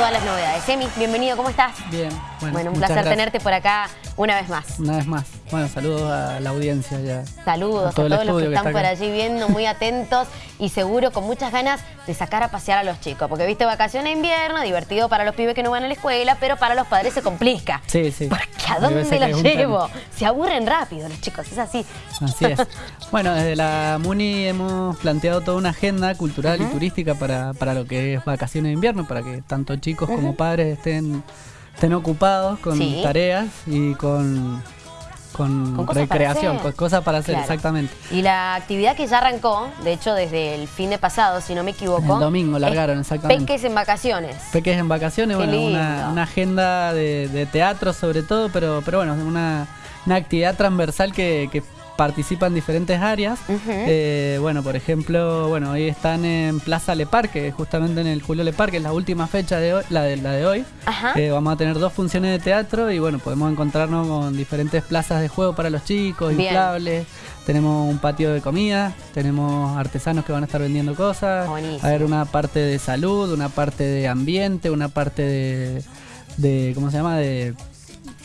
todas las novedades. Emi, bienvenido, ¿cómo estás? Bien, bueno, bueno un placer tenerte por acá una vez más. Una vez más. Bueno, saludos a la audiencia ya. Saludos a, todos los que están por allí viendo, muy atentos y seguro con muchas ganas de sacar a pasear a los chicos. Porque viste, vacaciones de invierno, divertido para los pibes que no van a la escuela, pero para los padres se complica. Sí, sí. Porque ¿a dónde los llevo? Se aburren rápido los chicos, es así. Así es. bueno, desde la MUNI hemos planteado toda una agenda cultural y turística para, para lo que es vacaciones de invierno, para que tanto chicos como padres estén, estén ocupados con tareas y con con, recreación, con cosas para hacer, exactamente. Y la actividad que ya arrancó, de hecho desde el fin de pasado, si no me equivoco. El domingo largaron, exactamente. Peques en vacaciones. Peques en vacaciones, bueno, una, agenda de, teatro sobre todo, pero, pero bueno, una, una actividad transversal que, que participa en diferentes áreas. Eh, bueno, por ejemplo, bueno, hoy están en Plaza Le Parque, justamente en el Julio Le Parque, es la última fecha de hoy, la de, la de hoy. Eh, vamos a tener dos funciones de teatro y bueno, podemos encontrarnos con diferentes plazas de juego para los chicos, inflables. Tenemos un patio de comida, tenemos artesanos que van a estar vendiendo cosas. A ver, una parte de salud, una parte de ambiente, una parte de, de ¿cómo se llama? De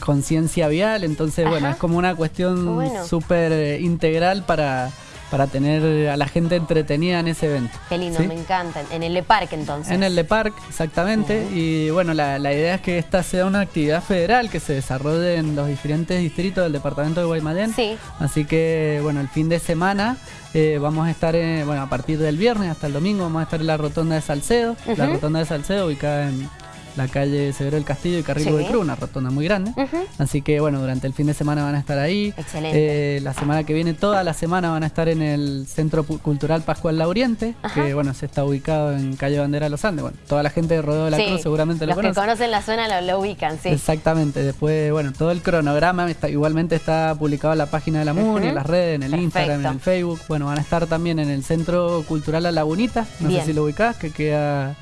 conciencia vial, entonces bueno, es como una cuestión súper eh, integral para, para tener a la gente entretenida en ese evento. Qué lindo, me encanta. En el Le Parc entonces. En el Le Parc, exactamente. Y bueno, la, idea es que esta sea una actividad federal que se desarrolle en los diferentes distritos del departamento de Guaymallén. Sí. Así que bueno, el fin de semana eh, vamos a estar, bueno, a partir del viernes hasta el domingo vamos a estar en la rotonda de Salcedo. La rotonda de Salcedo ubicada en la calle Severo del Castillo y Carril de Cruz, una rotonda muy grande. Así que bueno, durante el fin de semana van a estar ahí. Excelente. Eh, la semana que viene, toda la semana van a estar en el Centro Cultural Pascual Lauriente, que bueno, se está ubicado en calle Bandera Los Andes. Bueno, toda la gente de Rodeo de la Cruz seguramente lo conoce. Los que conocen la zona lo, ubican, sí. Exactamente. Después, bueno, todo el cronograma igualmente está publicado en la página de la MUNI, en las redes, en el Instagram, en el Facebook. Bueno, van a estar también en el Centro Cultural La Lagunita, no sé si lo ubicás, que queda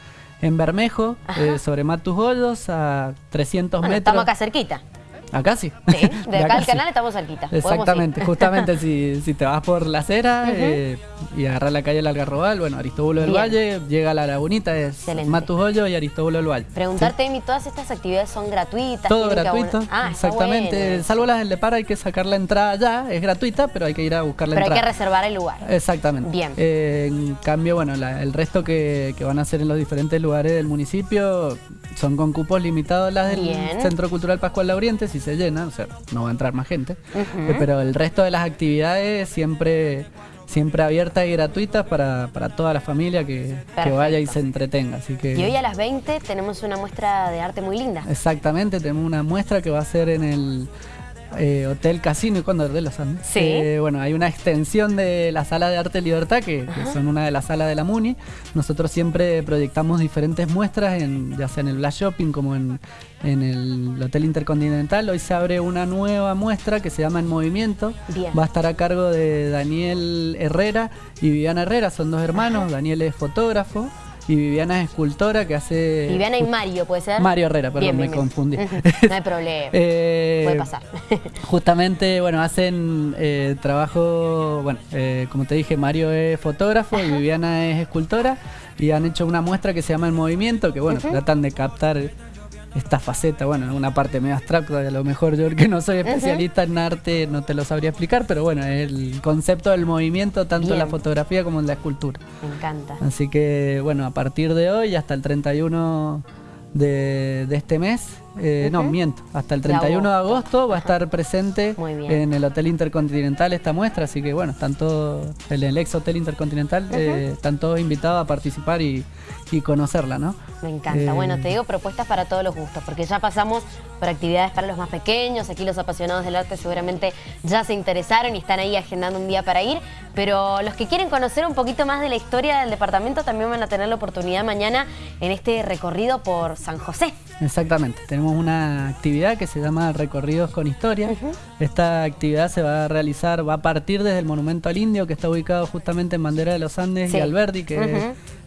en Bermejo, eh, sobre Matus Hoyos, a 300 metros. Estamos acá cerquita. Acá sí. Sí, de acá al canal estamos cerquita. Exactamente, justamente si, si, te vas por la acera eh, y agarras la calle del Algarrobal, bueno, Aristóbulo del Valle, llega a la lagunita, es Matus Hoyo y Aristóbulo del Valle. Preguntarte, Emi, ¿todas estas actividades son gratuitas? Todo gratuito, ah, exactamente. Salvo las del Lepar, hay que sacar la entrada ya, es gratuita, pero hay que ir a buscar la entrada. Pero hay que reservar el lugar. Exactamente. Bien. Eh, en cambio, bueno, el resto que, que van a hacer en los diferentes lugares del municipio son con cupos limitados las del Centro Cultural Pascual Lauriente, si se llena, o sea, no va a entrar más gente. Eh, pero el resto de las actividades siempre siempre abiertas y gratuitas para, toda la familia que, que, vaya y se entretenga. Así que, y hoy a las 20 tenemos una muestra de arte muy linda. Exactamente, tenemos una muestra que va a ser en el eh, Hotel Casino y Cóndor de los Andes. Sí. Eh, bueno, hay una extensión de la sala de arte Libertad, que, son una de las salas de la MUNI. Nosotros siempre proyectamos diferentes muestras, en, ya sea en el Black Shopping como en, el Hotel Intercontinental. Hoy se abre una nueva muestra que se llama En Movimiento. Va a estar a cargo de Daniel Herrera y Viviana Herrera, son dos hermanos. Daniel es fotógrafo y Viviana es escultora que hace... Viviana y Mario, ¿puede ser? Mario Herrera, perdón, me confundí. no hay problema, eh, puede pasar. justamente, bueno, hacen eh, trabajo, bueno, eh, como te dije, Mario es fotógrafo y Viviana es escultora y han hecho una muestra que se llama El Movimiento, que bueno, tratan de captar esta faceta, bueno, una parte medio abstracta, a lo mejor yo que no soy especialista en arte no te lo sabría explicar, pero bueno, el concepto del movimiento tanto en la fotografía como en la escultura. Me encanta. Así que bueno, a partir de hoy hasta el 31 de, de este mes, eh, no, miento, hasta el 31 de agosto. va a estar presente en el Hotel Intercontinental esta muestra, así que bueno, están todos, en el ex Hotel Intercontinental, eh, están todos invitados a participar y, conocerla, ¿no? Me encanta. Eh, bueno, te digo propuestas para todos los gustos, porque ya pasamos por actividades para los más pequeños, aquí los apasionados del arte seguramente ya se interesaron y están ahí agendando un día para ir, pero los que quieren conocer un poquito más de la historia del departamento también van a tener la oportunidad mañana en este recorrido por San José. Exactamente, tenemos una actividad que se llama Recorridos con Historia. Esta actividad se va a realizar, va a partir desde el Monumento al Indio, que está ubicado justamente en Bandera de los Andes y Alberdi, que es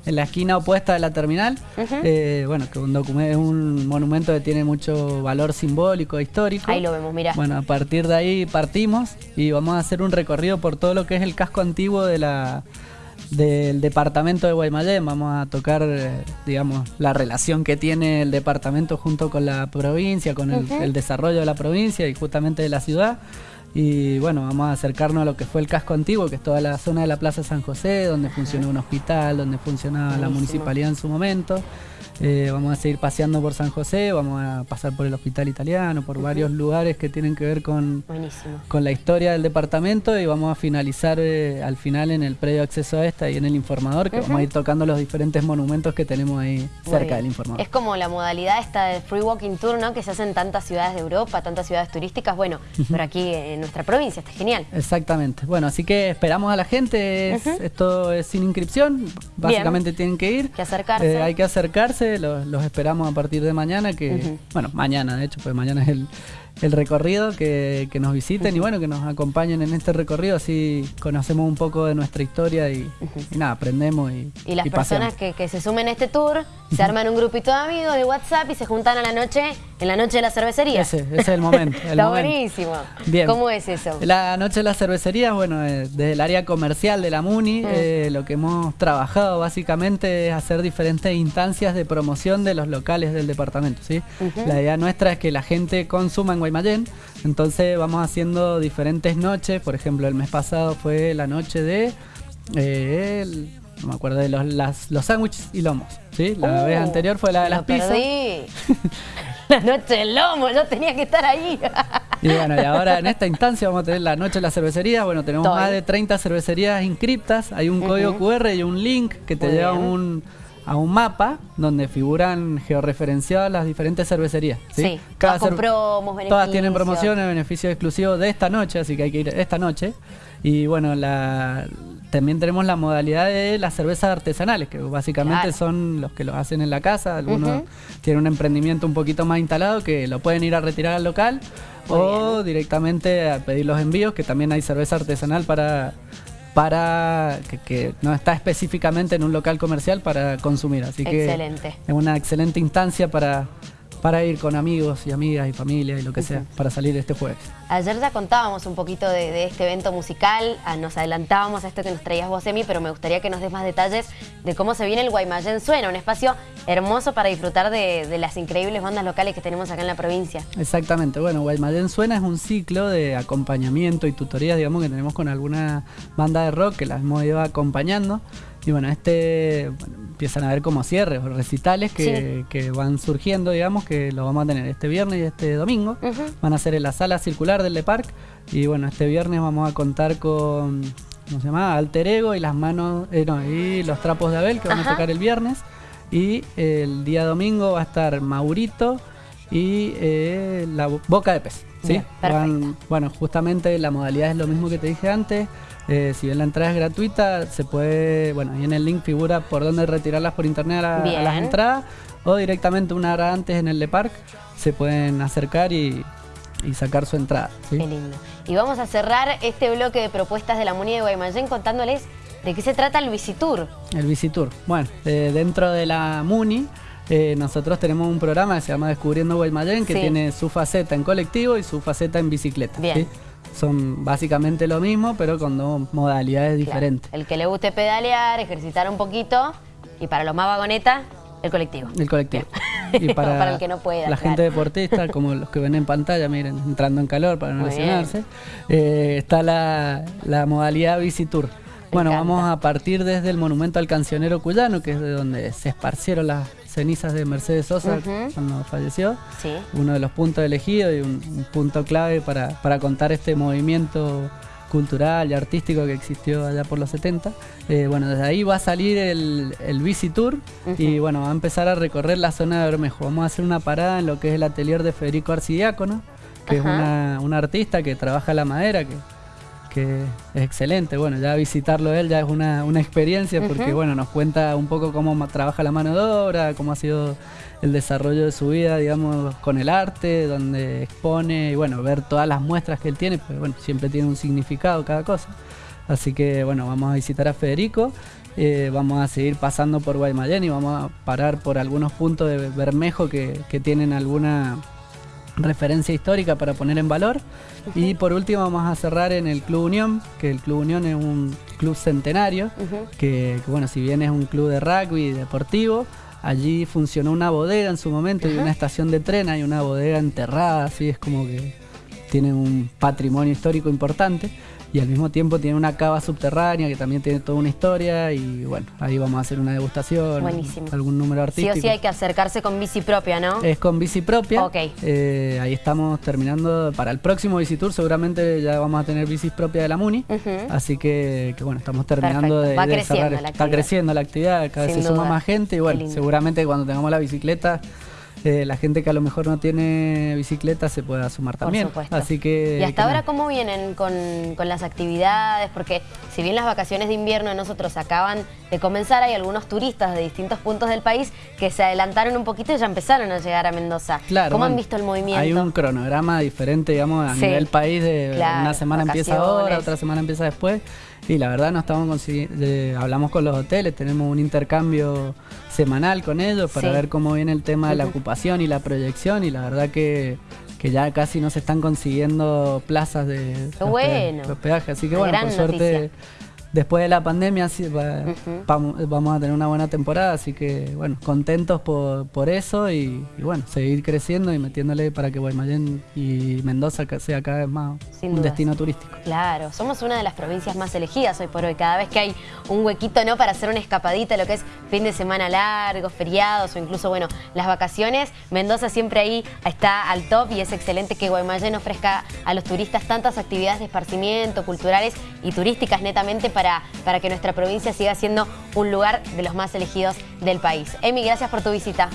en la esquina opuesta de la terminal. Eh, bueno, que un es un monumento que tiene mucho valor simbólico, histórico. Ahí lo vemos, mira. Bueno, a partir de ahí partimos y vamos a hacer un recorrido por todo lo que es el casco antiguo de la del departamento de Guaymallén. Vamos a tocar, eh, digamos, la relación que tiene el departamento junto con la provincia, con el, desarrollo de la provincia y justamente de la ciudad. Y bueno, vamos a acercarnos a lo que fue el casco antiguo, que es toda la zona de la Plaza San José, donde funcionó un hospital, donde funcionaba la municipalidad en su momento. Eh, vamos a seguir paseando por San José, vamos a pasar por el Hospital Italiano, por varios lugares que tienen que ver con, con la historia del departamento y vamos a finalizar eh, al final en el predio acceso a esta y en el informador, que vamos a ir tocando los diferentes monumentos que tenemos ahí cerca del informador. Es como la modalidad esta de Free Walking Tour, ¿no? Que se hace en tantas ciudades de Europa, tantas ciudades turísticas, bueno, pero aquí en nuestra provincia, está genial. Exactamente. Bueno, así que esperamos a la gente, esto es sin inscripción, básicamente tienen que ir. Que acercarse. Eh, hay que acercarse los, esperamos a partir de mañana, que, bueno, mañana de hecho, pues mañana es el, el recorrido, que, nos visiten y bueno, que nos acompañen en este recorrido, así conocemos un poco de nuestra historia y, nada, aprendemos y Y las personas que, se sumen a este tour, se arman un grupito de amigos de WhatsApp y se juntan a la noche, en la noche de la cervecería. Ese, es el momento. Está buenísimo. Bien. ¿Cómo es eso? La noche de la cervecería, bueno, eh, desde el área comercial de la MUNI, eh, lo que hemos trabajado básicamente es hacer diferentes instancias de promoción de los locales del departamento, ¿sí? La idea nuestra es que la gente consuma en Guaymallén. Entonces vamos haciendo diferentes noches. Por ejemplo, el mes pasado fue la noche de... Eh, me acuerdo de los, los sándwiches y lomos. ¿sí? La uh, vez anterior fue la de las pizzas. la noche del lomo, yo tenía que estar ahí. y bueno, y ahora en esta instancia vamos a tener la noche de la cervecería. Bueno, tenemos más de 30 cervecerías inscriptas. Hay un código QR y un link que te lleva a un a un mapa donde figuran georreferenciadas las diferentes cervecerías. Sí, Cada todas, promos, todas tienen promociones, beneficios exclusivos de esta noche, así que hay que ir esta noche. Y bueno, la, también tenemos la modalidad de las cervezas artesanales, que básicamente son los que lo hacen en la casa. Algunos tienen un emprendimiento un poquito más instalado que lo pueden ir a retirar al local o directamente a pedir los envíos, que también hay cerveza artesanal para para que, no está específicamente en un local comercial para consumir. Así que es una excelente instancia para, para ir con amigos y amigas y familia y lo que sea, para salir este jueves. Ayer ya contábamos un poquito de, este evento musical, ah, nos adelantábamos a esto que nos traías vos, Emi, pero me gustaría que nos des más detalles de cómo se viene el Guaymallén Suena, un espacio hermoso para disfrutar de, las increíbles bandas locales que tenemos acá en la provincia. Exactamente, bueno, Guaymallén Suena es un ciclo de acompañamiento y tutorías, digamos, que tenemos con alguna banda de rock que las hemos ido acompañando. Y bueno, este empiezan a ver como cierres o recitales que, van surgiendo, digamos, que lo vamos a tener este viernes y este domingo. Van a ser en la sala circular del Le Parc. Y bueno, este viernes vamos a contar con, ¿cómo se llama? Alter Ego y las manos, eh, no, y los trapos de Abel que van a tocar el viernes. Y el día domingo va a estar Maurito y eh, la boca de pez. ¿sí? bueno, justamente la modalidad es lo mismo que te dije antes. Eh, si bien la entrada es gratuita, se puede, bueno, ahí en el link figura por dónde retirarlas por internet a, las entradas o directamente una hora antes en el Le Parc se pueden acercar y, sacar su entrada. Qué lindo. Y vamos a cerrar este bloque de propuestas de la Muni de Guaymallén contándoles de qué se trata el Visitur. El Visitur. Bueno, eh, dentro de la Muni eh, nosotros tenemos un programa que se llama Descubriendo Guaymallén que tiene su faceta en colectivo y su faceta en bicicleta. Bien son básicamente lo mismo, pero con dos modalidades diferentes. El que le guste pedalear, ejercitar un poquito, y para los más vagonetas, el colectivo. El colectivo. Y para, el que no pueda. La gente deportista, como los que ven en pantalla, miren, entrando en calor para no lesionarse, eh, está la, la modalidad Bici Tour. Bueno, vamos a partir desde el monumento al cancionero cuyano, que es de donde se esparcieron las cenizas de Mercedes Sosa cuando falleció. Uno de los puntos elegidos y un, punto clave para, contar este movimiento cultural y artístico que existió allá por los 70. Eh, bueno, desde ahí va a salir el, el Bici Tour y bueno, va a empezar a recorrer la zona de Bermejo. Vamos a hacer una parada en lo que es el atelier de Federico Arcidiácono, que es una, una, artista que trabaja la madera, que que es excelente. Bueno, ya visitarlo él ya es una, experiencia porque, bueno, nos cuenta un poco cómo trabaja la mano de obra, cómo ha sido el desarrollo de su vida, digamos, con el arte, donde expone y, bueno, ver todas las muestras que él tiene, pues, bueno, siempre tiene un significado cada cosa. Así que, bueno, vamos a visitar a Federico. Eh, vamos a seguir pasando por Guaymallén y vamos a parar por algunos puntos de Bermejo que, que tienen alguna referencia histórica para poner en valor. Y por último vamos a cerrar en el Club Unión, que el Club Unión es un club centenario, que, bueno, si bien es un club de rugby deportivo, allí funcionó una bodega en su momento y una estación de tren, hay una bodega enterrada, así es como que tiene un patrimonio histórico importante y al mismo tiempo tiene una cava subterránea que también tiene toda una historia y bueno, ahí vamos a hacer una degustación, Buenísimo. algún número artístico. Sí o sí hay que acercarse con bici propia, ¿no? Es con bici propia. Ok. Eh, ahí estamos terminando, para el próximo Tour seguramente ya vamos a tener bicis propias de la Muni, así que, bueno, estamos terminando de, creciendo la Está creciendo la actividad, cada vez se suma más gente y bueno, seguramente cuando tengamos la bicicleta la gente que a lo mejor no tiene bicicleta se pueda sumar también. Así que, ¿Y hasta ahora cómo vienen con, las actividades? Porque si bien las vacaciones de invierno de nosotros acaban de comenzar, hay algunos turistas de distintos puntos del país que se adelantaron un poquito y ya empezaron a llegar a Mendoza. Claro, ¿Cómo han visto el movimiento? Hay un cronograma diferente, digamos, a nivel país de una semana empieza ahora, otra semana empieza después. Y la verdad no estamos consiguiendo, hablamos con los hoteles, tenemos un intercambio semanal con ellos para ver cómo viene el tema de la ocupación y la proyección y la verdad que, que ya casi no se están consiguiendo plazas de, bueno. hospedaje. Así que bueno, por suerte después de la pandemia sí, vamos a tener una buena temporada, así que bueno, contentos por, eso y, bueno, seguir creciendo y metiéndole para que Guaymallén y Mendoza sea cada vez más un destino turístico. Claro, somos una de las provincias más elegidas hoy por hoy, cada vez que hay un huequito ¿no? para hacer una escapadita, lo que es fin de semana largo, feriados o incluso bueno, las vacaciones, Mendoza siempre ahí está al top y es excelente que Guaymallén ofrezca a los turistas tantas actividades de esparcimiento, culturales y turísticas netamente para para, que nuestra provincia siga siendo un lugar de los más elegidos del país. Emi, gracias por tu visita.